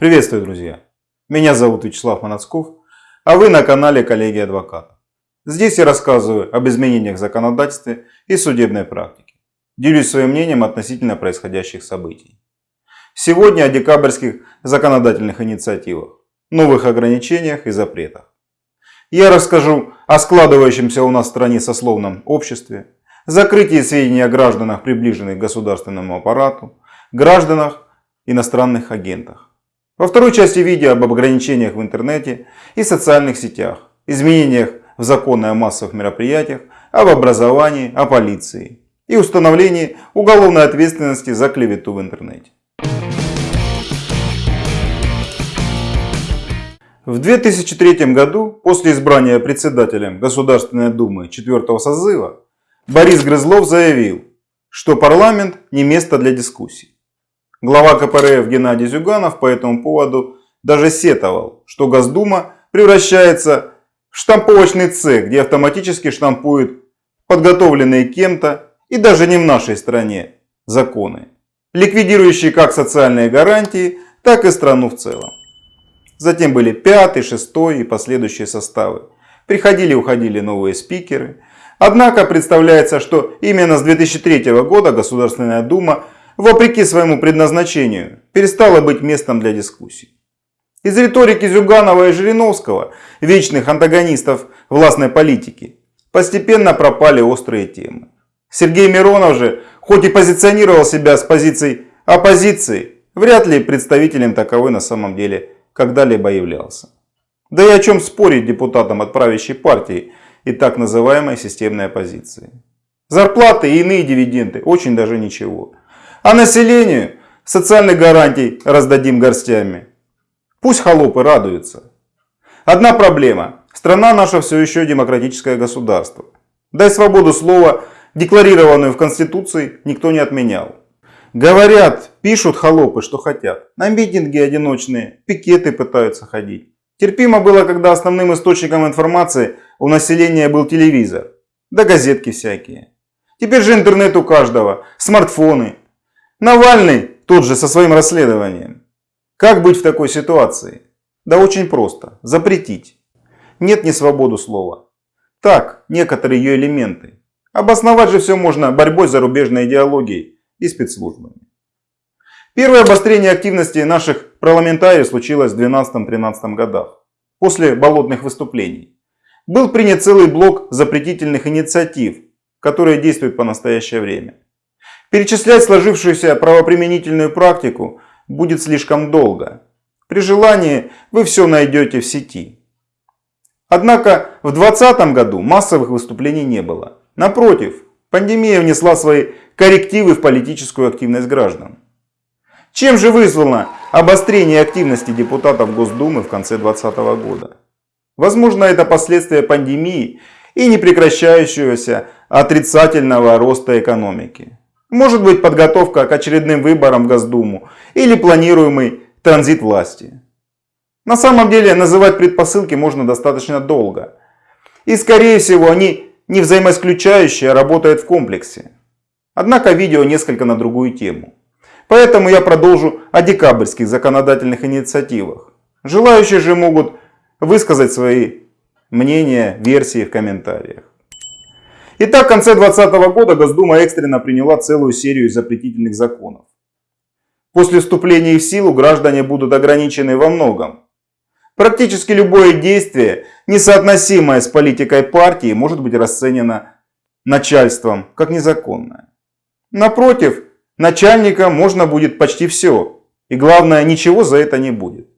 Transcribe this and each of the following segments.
Приветствую, друзья! Меня зовут Вячеслав Манацков, а вы на канале Коллеги Адвоката. Здесь я рассказываю об изменениях в законодательстве и судебной практике. Делюсь своим мнением относительно происходящих событий. Сегодня о декабрьских законодательных инициативах, новых ограничениях и запретах. Я расскажу о складывающемся у нас в стране сословном обществе, закрытии сведений о гражданах, приближенных к государственному аппарату, гражданах, иностранных агентах. Во второй части видео об ограничениях в интернете и социальных сетях, изменениях в законы о массовых мероприятиях, об образовании, о полиции и установлении уголовной ответственности за клевету в интернете. В 2003 году, после избрания председателем Государственной Думы 4 созыва, Борис Грызлов заявил, что парламент не место для дискуссий. Глава КПРФ Геннадий Зюганов по этому поводу даже сетовал, что Госдума превращается в штамповочный цех, где автоматически штампуют подготовленные кем-то и даже не в нашей стране законы, ликвидирующие как социальные гарантии, так и страну в целом. Затем были пятый, шестой и последующие составы. Приходили и уходили новые спикеры. Однако представляется, что именно с 2003 года Государственная Дума вопреки своему предназначению, перестала быть местом для дискуссий. Из риторики Зюганова и Жириновского, вечных антагонистов властной политики, постепенно пропали острые темы. Сергей Миронов же, хоть и позиционировал себя с позицией оппозиции, вряд ли представителем таковой на самом деле когда-либо являлся. Да и о чем спорить депутатам от правящей партии и так называемой системной оппозиции. Зарплаты и иные дивиденды очень даже ничего. А населению социальных гарантий раздадим горстями. Пусть холопы радуются. Одна проблема. Страна наша все еще демократическое государство. Дай свободу слова, декларированную в Конституции, никто не отменял. Говорят, пишут холопы, что хотят. На митинги одиночные, пикеты пытаются ходить. Терпимо было, когда основным источником информации у населения был телевизор. Да газетки всякие. Теперь же интернет у каждого, смартфоны, Навальный тот же со своим расследованием. Как быть в такой ситуации? Да очень просто. Запретить. Нет ни свободу слова. Так, некоторые ее элементы. Обосновать же все можно борьбой с зарубежной идеологией и спецслужбами. Первое обострение активности наших парламентариев случилось в 12-13 годах, после болотных выступлений. Был принят целый блок запретительных инициатив, которые действуют по настоящее время. Перечислять сложившуюся правоприменительную практику будет слишком долго. При желании вы все найдете в сети. Однако в 2020 году массовых выступлений не было. Напротив, пандемия внесла свои коррективы в политическую активность граждан. Чем же вызвано обострение активности депутатов Госдумы в конце 2020 года? Возможно, это последствия пандемии и непрекращающегося отрицательного роста экономики. Может быть подготовка к очередным выборам в Госдуму или планируемый транзит власти. На самом деле называть предпосылки можно достаточно долго. И скорее всего они не взаимоисключающие, а работают в комплексе. Однако видео несколько на другую тему. Поэтому я продолжу о декабрьских законодательных инициативах. Желающие же могут высказать свои мнения, версии в комментариях. Итак, в конце 2020 года Госдума экстренно приняла целую серию запретительных законов. После вступления в силу граждане будут ограничены во многом. Практически любое действие, несоотносимое с политикой партии, может быть расценено начальством как незаконное. Напротив, начальника можно будет почти все. И главное, ничего за это не будет.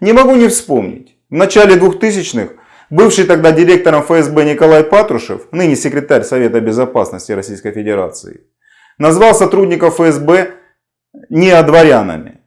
Не могу не вспомнить. В начале 2000-х Бывший тогда директором ФСБ Николай Патрушев, ныне секретарь Совета Безопасности Российской Федерации, назвал сотрудников ФСБ неодворянами.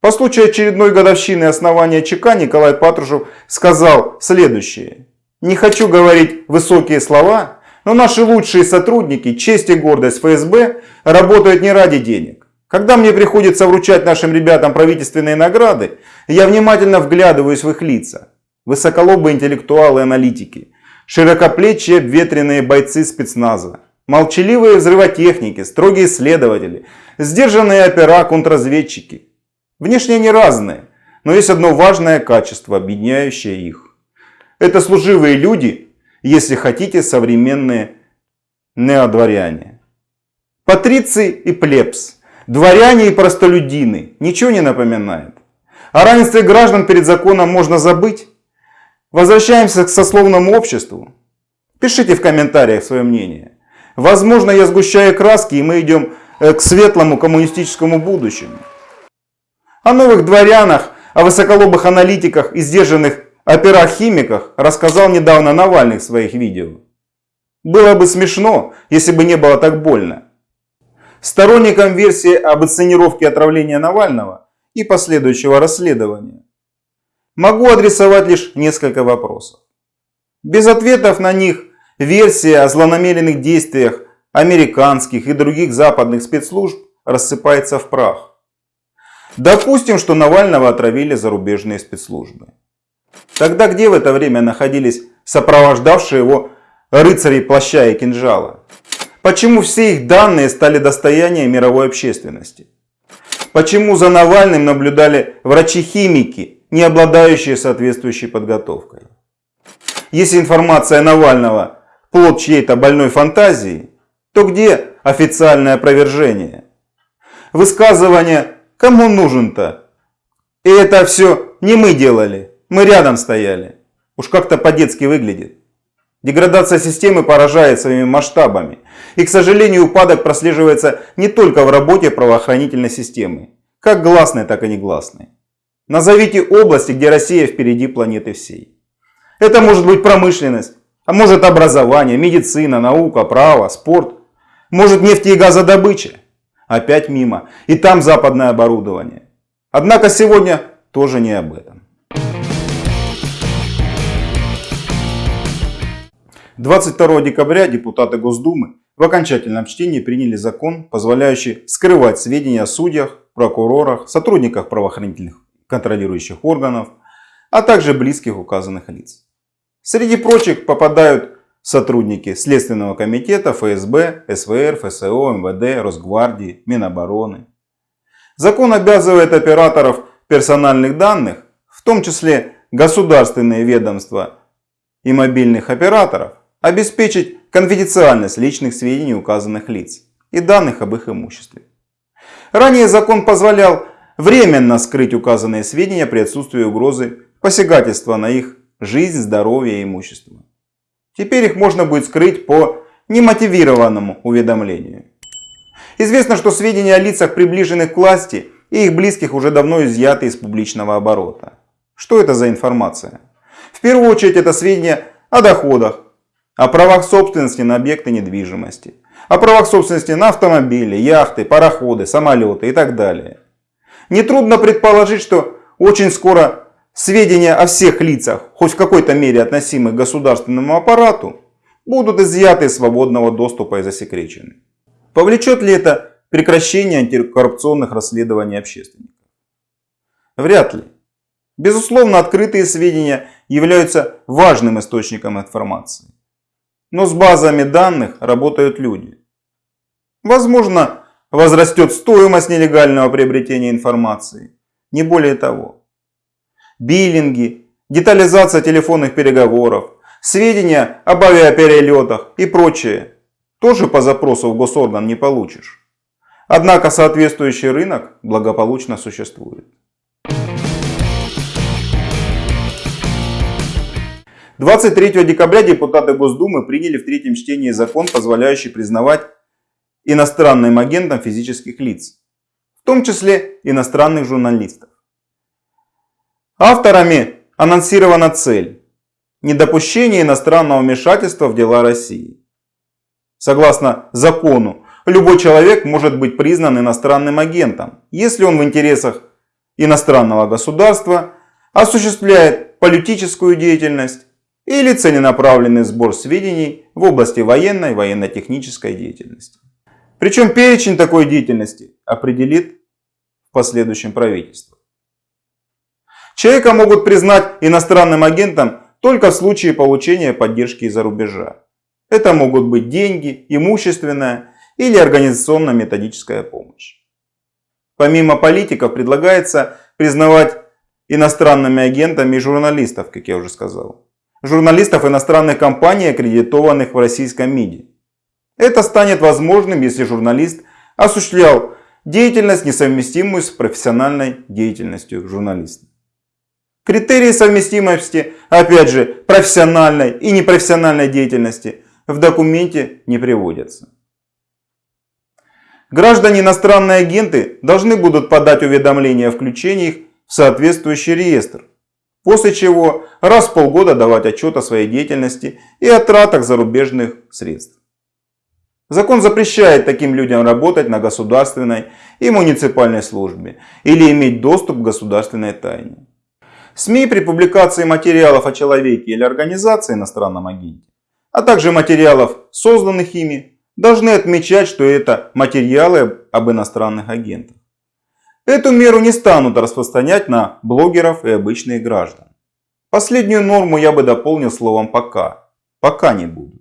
По случаю очередной годовщины основания ЧК Николай Патрушев сказал следующее. Не хочу говорить высокие слова, но наши лучшие сотрудники, честь и гордость ФСБ, работают не ради денег. Когда мне приходится вручать нашим ребятам правительственные награды, я внимательно вглядываюсь в их лица высоколобые интеллектуалы и аналитики, широкоплечие ветреные бойцы спецназа, молчаливые взрывотехники, строгие исследователи, сдержанные опера контрразведчики. Внешне они разные, но есть одно важное качество, объединяющее их. Это служивые люди, если хотите, современные неодворяне. Патриции и плебс, дворяне и простолюдины, ничего не напоминает. О равенстве граждан перед законом можно забыть. Возвращаемся к сословному обществу. Пишите в комментариях свое мнение. Возможно, я сгущаю краски, и мы идем э, к светлому коммунистическому будущему. О новых дворянах, о высоколобых аналитиках и сдержанных операх-химиках рассказал недавно Навальный в своих видео. Было бы смешно, если бы не было так больно. Сторонникам версии об инсценировке отравления Навального и последующего расследования могу адресовать лишь несколько вопросов. Без ответов на них версия о злонамеренных действиях американских и других западных спецслужб рассыпается в прах. Допустим, что Навального отравили зарубежные спецслужбы. Тогда где в это время находились сопровождавшие его рыцари плаща и кинжала? Почему все их данные стали достоянием мировой общественности? Почему за Навальным наблюдали врачи-химики, не обладающие соответствующей подготовкой? Если информация Навального плод чьей-то больной фантазии, то где официальное опровержение? Высказывание «кому нужен-то?» И это все не мы делали, мы рядом стояли. Уж как-то по-детски выглядит. Деградация системы поражает своими масштабами. И, к сожалению, упадок прослеживается не только в работе правоохранительной системы, как гласной, так и негласной. Назовите области, где Россия впереди планеты всей. Это может быть промышленность, а может образование, медицина, наука, право, спорт. Может нефть и газодобыча. Опять мимо. И там западное оборудование. Однако сегодня тоже не об этом. 22 декабря депутаты Госдумы в окончательном чтении приняли закон, позволяющий скрывать сведения о судьях, прокурорах, сотрудниках правоохранительных контролирующих органов, а также близких указанных лиц. Среди прочих попадают сотрудники Следственного комитета, ФСБ, СВР, ФСО, МВД, Росгвардии, Минобороны. Закон обязывает операторов персональных данных, в том числе государственные ведомства и мобильных операторов, обеспечить конфиденциальность личных сведений указанных лиц и данных об их имуществе. Ранее закон позволял временно скрыть указанные сведения при отсутствии угрозы посягательства на их жизнь, здоровье и имущество. Теперь их можно будет скрыть по немотивированному уведомлению. Известно, что сведения о лицах, приближенных к власти, и их близких уже давно изъяты из публичного оборота. Что это за информация? В первую очередь это сведения о доходах, о правах собственности на объекты недвижимости, о правах собственности на автомобили, яхты, пароходы, самолеты и так далее. Нетрудно предположить, что очень скоро сведения о всех лицах, хоть в какой-то мере относимых к государственному аппарату, будут изъяты из свободного доступа и засекречены. Повлечет ли это прекращение антикоррупционных расследований общественников? Вряд ли. Безусловно, открытые сведения являются важным источником информации. Но с базами данных работают люди. Возможно, возрастет стоимость нелегального приобретения информации. Не более того. Биллинги, детализация телефонных переговоров, сведения об авиаперелетах и прочее тоже по запросу в госорган не получишь. Однако соответствующий рынок благополучно существует. 23 декабря депутаты Госдумы приняли в третьем чтении закон, позволяющий признавать иностранным агентом физических лиц, в том числе иностранных журналистов. Авторами анонсирована цель – недопущение иностранного вмешательства в дела России. Согласно закону, любой человек может быть признан иностранным агентом, если он в интересах иностранного государства осуществляет политическую деятельность, или целенаправленный сбор сведений в области военной военно-технической деятельности. Причем перечень такой деятельности определит в последующем правительство. Человека могут признать иностранным агентом только в случае получения поддержки из-за рубежа. Это могут быть деньги, имущественная или организационно-методическая помощь. Помимо политиков предлагается признавать иностранными агентами и журналистов, как я уже сказал. Журналистов иностранных компаний, аккредитованных в российском МИДе. Это станет возможным, если журналист осуществлял деятельность, несовместимую с профессиональной деятельностью журналиста. Критерии совместимости, опять же, профессиональной и непрофессиональной деятельности в документе не приводятся. Граждане иностранные агенты должны будут подать уведомление о включении их в соответствующий реестр, после чего раз в полгода давать отчет о своей деятельности и о тратах зарубежных средств. Закон запрещает таким людям работать на государственной и муниципальной службе или иметь доступ к государственной тайне. СМИ при публикации материалов о человеке или организации иностранном агенте, а также материалов, созданных ими, должны отмечать, что это материалы об иностранных агентах. Эту меру не станут распространять на блогеров и обычных граждан. Последнюю норму я бы дополнил словом «пока». Пока не буду.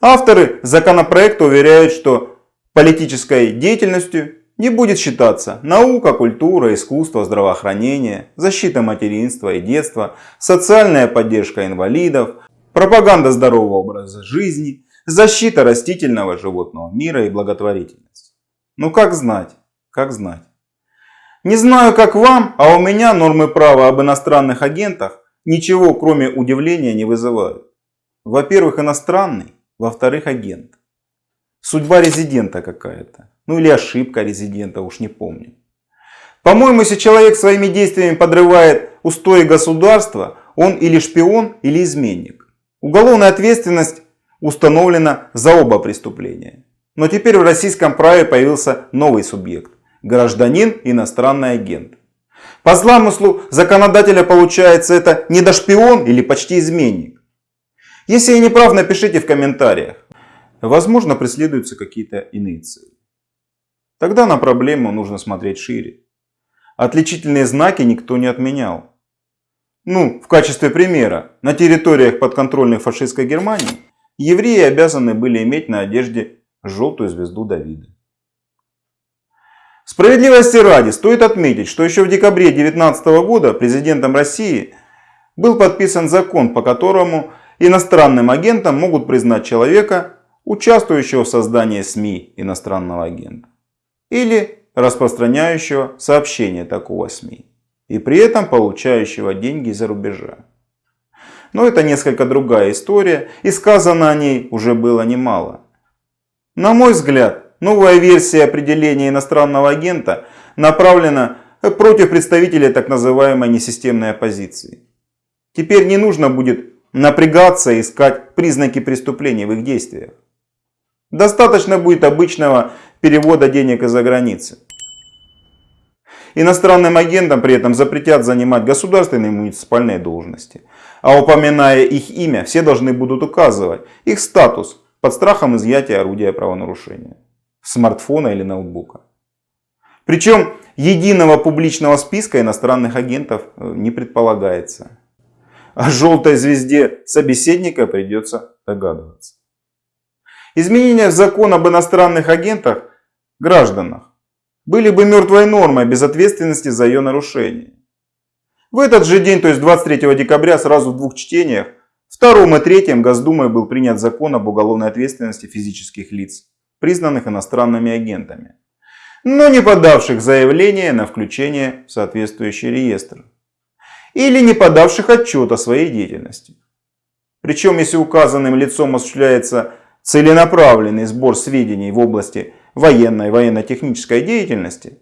Авторы законопроекта уверяют, что политической деятельностью не будет считаться наука, культура, искусство, здравоохранение, защита материнства и детства, социальная поддержка инвалидов, пропаганда здорового образа жизни, защита растительного животного мира и благотворительность. Ну как знать, как знать. Не знаю, как вам, а у меня нормы права об иностранных агентах ничего, кроме удивления, не вызывают. Во-первых, иностранный, во-вторых, агент. Судьба резидента какая-то. Ну или ошибка резидента, уж не помню. По-моему, если человек своими действиями подрывает устои государства, он или шпион, или изменник. Уголовная ответственность установлена за оба преступления. Но теперь в российском праве появился новый субъект гражданин, иностранный агент. По замыслу законодателя получается это недошпион или почти изменник. Если я не прав, напишите в комментариях. Возможно преследуются какие-то иные цели. Тогда на проблему нужно смотреть шире. Отличительные знаки никто не отменял. Ну, в качестве примера, на территориях подконтрольной фашистской Германии евреи обязаны были иметь на одежде желтую звезду Давида. Справедливости ради стоит отметить, что еще в декабре 2019 года президентом России был подписан закон, по которому иностранным агентом могут признать человека, участвующего в создании СМИ иностранного агента или распространяющего сообщения такого СМИ и при этом получающего деньги из-за рубежа. Но это несколько другая история и сказано о ней уже было немало. На мой взгляд, Новая версия определения иностранного агента направлена против представителей так называемой несистемной оппозиции. Теперь не нужно будет напрягаться искать признаки преступления в их действиях. Достаточно будет обычного перевода денег из-за границы. Иностранным агентам при этом запретят занимать государственные и муниципальные должности. А упоминая их имя, все должны будут указывать их статус под страхом изъятия орудия правонарушения смартфона или ноутбука. Причем единого публичного списка иностранных агентов э, не предполагается. О желтой звезде собеседника придется догадываться. Изменения в закон об иностранных агентах, гражданах, были бы мертвой нормой без ответственности за ее нарушение. В этот же день, то есть 23 декабря, сразу в двух чтениях, втором и третьем Госдумой был принят закон об уголовной ответственности физических лиц признанных иностранными агентами, но не подавших заявление на включение в соответствующий реестр или не подавших отчет о своей деятельности. Причем, если указанным лицом осуществляется целенаправленный сбор сведений в области военной и военно-технической деятельности,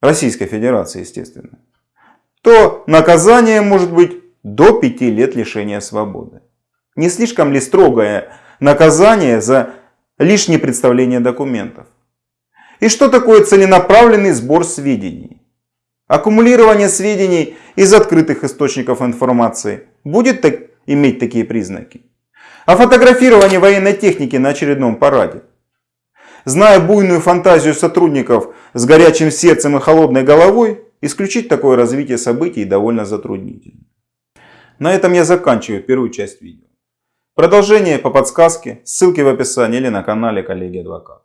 Российской Федерации, естественно, то наказание может быть до 5 лет лишения свободы. Не слишком ли строгое наказание за лишнее представление документов. И что такое целенаправленный сбор сведений? Аккумулирование сведений из открытых источников информации будет так, иметь такие признаки. А фотографирование военной техники на очередном параде. Зная буйную фантазию сотрудников с горячим сердцем и холодной головой, исключить такое развитие событий довольно затруднительно. На этом я заканчиваю первую часть видео. Продолжение по подсказке, ссылки в описании или на канале коллеги адвоката.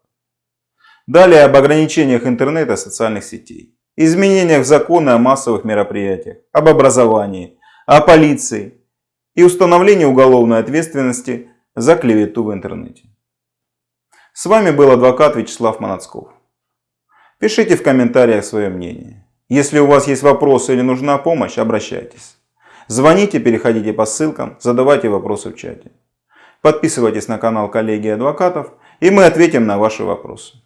Далее об ограничениях интернета и социальных сетей. Изменениях в законы о массовых мероприятиях, об образовании, о полиции и установлении уголовной ответственности за клевету в интернете. С вами был адвокат Вячеслав Манацков. Пишите в комментариях свое мнение. Если у вас есть вопросы или нужна помощь, обращайтесь. Звоните, переходите по ссылкам, задавайте вопросы в чате. Подписывайтесь на канал коллеги адвокатов, и мы ответим на ваши вопросы.